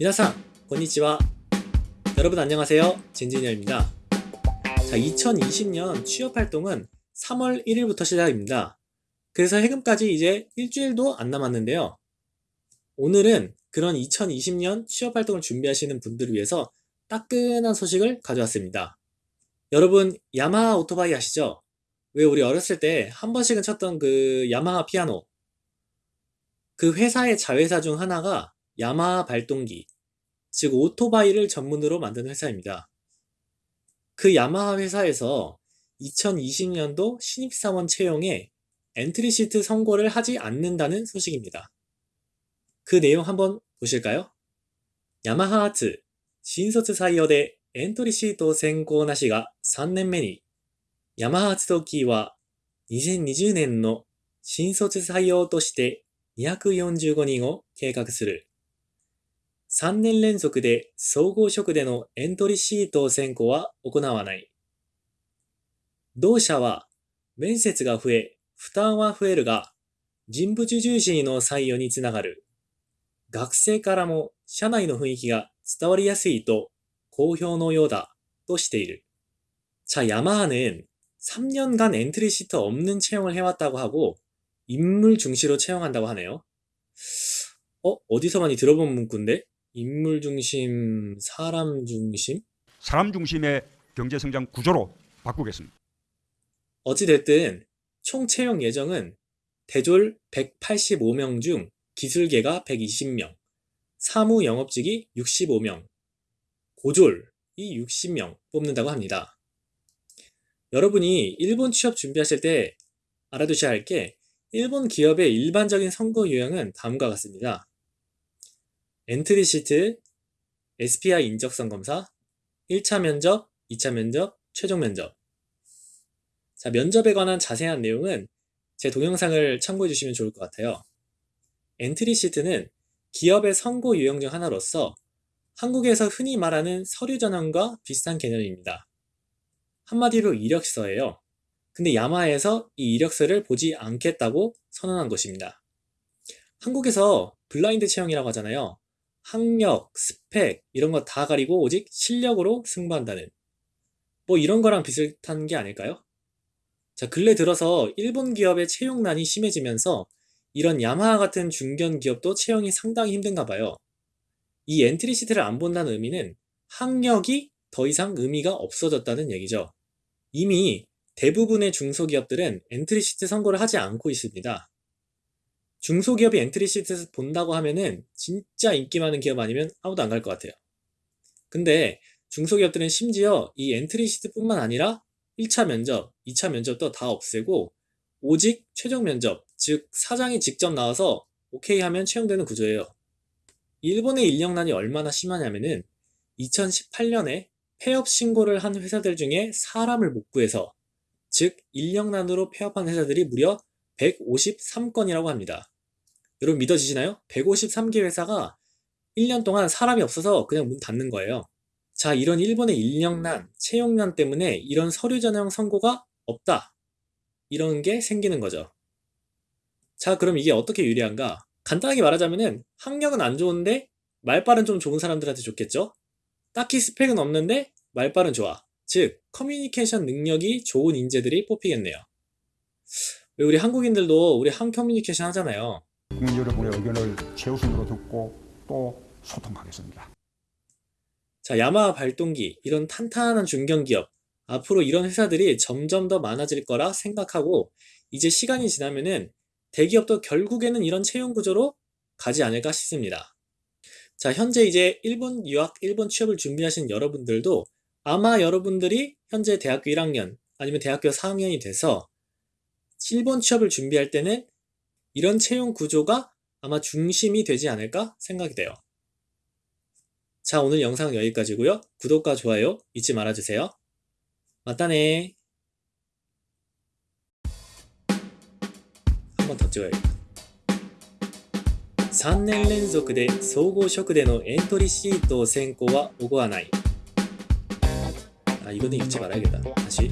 미나상, 건니치와. 여러분 안녕하세요. 진진열입니다. 자, 2020년 취업 활동은 3월 1일부터 시작입니다. 그래서 해금까지 이제 일주일도 안 남았는데요. 오늘은 그런 2020년 취업 활동을 준비하시는 분들을 위해서 따끈한 소식을 가져왔습니다. 여러분, 야마하 오토바이 아시죠? 왜 우리 어렸을 때 한 번씩은 쳤던 그 야마하 피아노. 그 회사의 자회사 중 하나가 야마하 발동기, 즉 오토바이를 전문으로 만드는 회사입니다. 그 야마하 회사에서 2020년도 신입사원 채용에 엔트리 시트 선고를 하지 않는다는 소식입니다. 그 내용 한번 보실까요? 야마하 아츠 신卒採用でエントリーシート選考なしが3年目にヤマハ発動機は2020年の新卒採用として245人を計画する。 3年連続で総合職でのエントリーシート選考は行わない。同社は面接が増え、負担は増えるが、人物重視の採用につながる。学生からも社内の雰囲気が伝わりやすいと好評のようだとしている. 자, 야마하는 3년간 엔트리 시트 없는 채용을 해왔다고 하고 인물 중시로 채용한다고 하네요. 어? 어디서 많이 들어본 문구인데? 인물 중심, 사람 중심? 사람 중심의 경제 성장 구조로 바꾸겠습니다. 어찌됐든 총 채용 예정은 대졸 185명 중 기술계가 120명, 사무 영업직이 65명, 고졸이 60명 뽑는다고 합니다. 여러분이 일본 취업 준비하실 때 알아두셔야 할 게 일본 기업의 일반적인 선거 유형은 다음과 같습니다. entry sheet, SPI 인적성 검사, 1차 면접, 2차 면접, 최종 면접. 자, 면접에 관한 자세한 내용은 제 동영상을 참고해 주시면 좋을 것 같아요. entry sheet는 기업의 선고 유형 중 하나로서 한국에서 흔히 말하는 서류 전형과 비슷한 개념입니다. 한마디로 이력서예요. 근데 야마하에서 이 이력서를 보지 않겠다고 선언한 것입니다. 한국에서 블라인드 채용이라고 하잖아요. 학력, 스펙 이런 거 다 가리고 오직 실력으로 승부한다는 뭐 이런 거랑 비슷한 게 아닐까요? 자, 근래 들어서 일본 기업의 채용난이 심해지면서 이런 야마하 같은 중견 기업도 채용이 상당히 힘든가 봐요. 이 entry sheet를 안 본다는 의미는 학력이 더 이상 의미가 없어졌다는 얘기죠. 이미 대부분의 중소기업들은 entry sheet 선고를 하지 않고 있습니다. 중소기업이 entry sheet 본다고 하면은 진짜 인기 많은 기업 아니면 아무도 안 갈 것 같아요. 근데 중소기업들은 심지어 이 entry sheet뿐만 아니라 1차 면접, 2차 면접도 다 없애고 오직 최종 면접, 즉 사장이 직접 나와서 오케이 하면 채용되는 구조예요. 일본의 인력난이 얼마나 심하냐면은 2018년에 폐업 신고를 한 회사들 중에 사람을 못 구해서 즉 인력난으로 폐업한 회사들이 무려 153건이라고 합니다. 여러분 믿어지시나요? 153개 회사가 1년 동안 사람이 없어서 그냥 문 닫는 거예요. 자, 이런 일본의 인력난, 채용난 때문에 이런 서류 전형 선고가 없다. 이런 게 생기는 거죠. 자, 그럼 이게 어떻게 유리한가? 간단하게 말하자면은 학력은 안 좋은데 말빨은 좀 좋은 사람들한테 좋겠죠? 딱히 스펙은 없는데 말빨은 좋아. 즉, 커뮤니케이션 능력이 좋은 인재들이 뽑히겠네요. 왜 우리 한국인들도 우리 한 커뮤니케이션 하잖아요. 국민 여러분의 의견을 최우선으로 듣고 또 소통하겠습니다. 자, 야마하 발동기, 이런 탄탄한 중견기업, 앞으로 이런 회사들이 점점 더 많아질 거라 생각하고 이제 시간이 지나면은 대기업도 결국에는 이런 채용 구조로 가지 않을까 싶습니다. 자, 현재 이제 일본 유학, 일본 취업을 준비하신 여러분들도 아마 여러분들이 현재 대학교 1학년 아니면 대학교 4학년이 돼서 일본 취업을 준비할 때는 이런 채용 구조가 아마 중심이 되지 않을까 생각이 돼요. 자, 오늘 영상은 여기까지고요. 구독과 좋아요 잊지 말아주세요. 맞다네. 한 번 더 찍어야겠다. 3年連続で総合職でのエントリーシート選考は行わない. 아, 이거는 읽지 말아야겠다. 다시.